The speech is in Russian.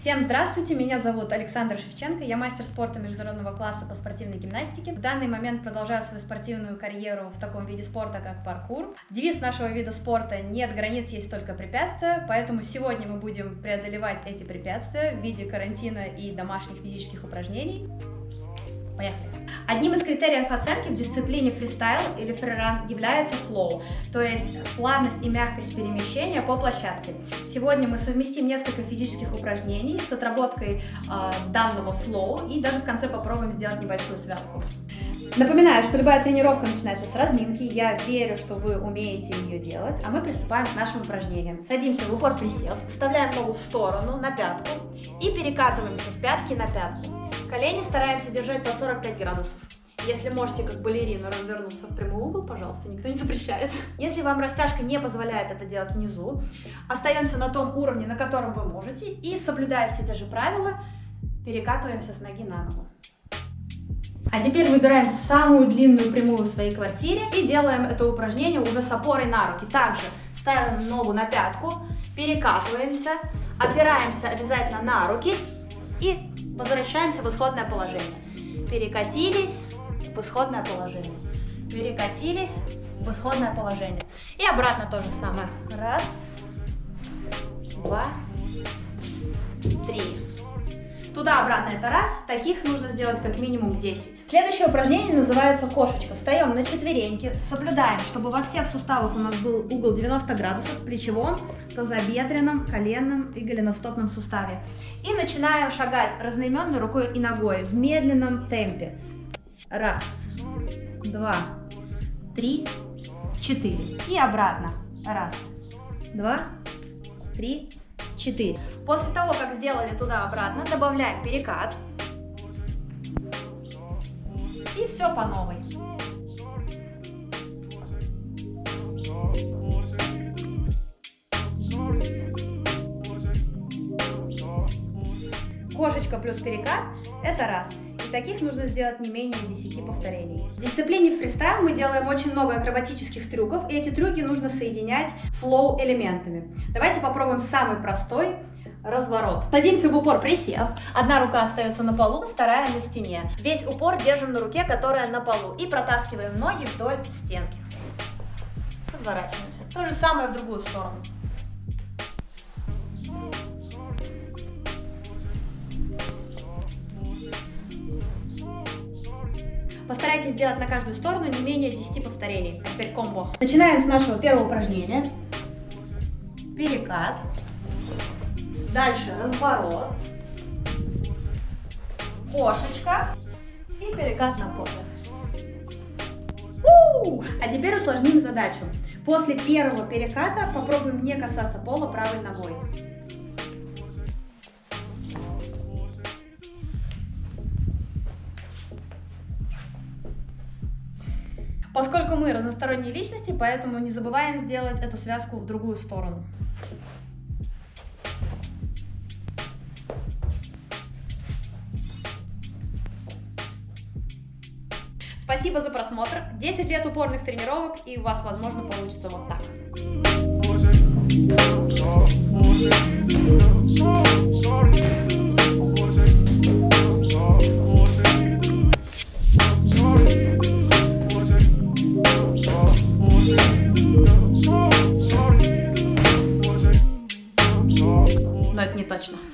Всем здравствуйте, меня зовут Александр Шевченко, я мастер спорта международного класса по спортивной гимнастике. В данный момент продолжаю свою спортивную карьеру в таком виде спорта, как паркур. Девиз нашего вида спорта «Нет границ, есть только препятствия», поэтому сегодня мы будем преодолевать эти препятствия в виде карантина и домашних физических упражнений. Поехали! Одним из критериев оценки в дисциплине фристайл или фриран является флоу, то есть плавность и мягкость перемещения по площадке. Сегодня мы совместим несколько физических упражнений с отработкой э, данного флоу и даже в конце попробуем сделать небольшую связку. Напоминаю, что любая тренировка начинается с разминки, я верю, что вы умеете ее делать, а мы приступаем к нашим упражнениям. Садимся в упор присев, вставляем ногу в сторону, на пятку и перекатываемся с пятки на пятку. Колени стараемся держать под 45 градусов. Если можете, как балерина, развернуться в прямой угол, пожалуйста, никто не запрещает. Если вам растяжка не позволяет это делать внизу, остаемся на том уровне, на котором вы можете, и, соблюдая все те же правила, перекатываемся с ноги на ногу. А теперь выбираем самую длинную прямую в своей квартире и делаем это упражнение уже с опорой на руки. Также ставим ногу на пятку, перекатываемся, опираемся обязательно на руки и Возвращаемся в исходное положение. Перекатились в исходное положение. Перекатились в исходное положение. И обратно то же самое. Раз, два, три. Туда-обратно это раз, таких нужно сделать как минимум 10. Следующее упражнение называется кошечка. Встаем на четвереньки, соблюдаем, чтобы во всех суставах у нас был угол 90 градусов, плечевом, тазобедренном, коленном и голеностопном суставе. И начинаем шагать разноименной рукой и ногой в медленном темпе. Раз, два, три, четыре. И обратно. Раз, два, три, 4. После того, как сделали туда-обратно, добавляем перекат. И все по новой. Кошечка плюс перекат – это раз. Таких нужно сделать не менее 10 повторений. В дисциплине фристайл мы делаем очень много акробатических трюков, и эти трюки нужно соединять флоу элементами. Давайте попробуем самый простой разворот. Садимся в упор присев, одна рука остается на полу, вторая на стене. Весь упор держим на руке, которая на полу, и протаскиваем ноги вдоль стенки. Разворачиваемся. То же самое в другую сторону. Постарайтесь сделать на каждую сторону не менее 10 повторений. А теперь комбо. Начинаем с нашего первого упражнения. Перекат. Дальше разворот. Кошечка. И перекат на попе. А теперь усложним задачу. После первого переката попробуем не касаться пола правой ногой. Поскольку мы разносторонние личности, поэтому не забываем сделать эту связку в другую сторону. Спасибо за просмотр. 10 лет упорных тренировок, и у вас, возможно, получится вот так. Но это не точно.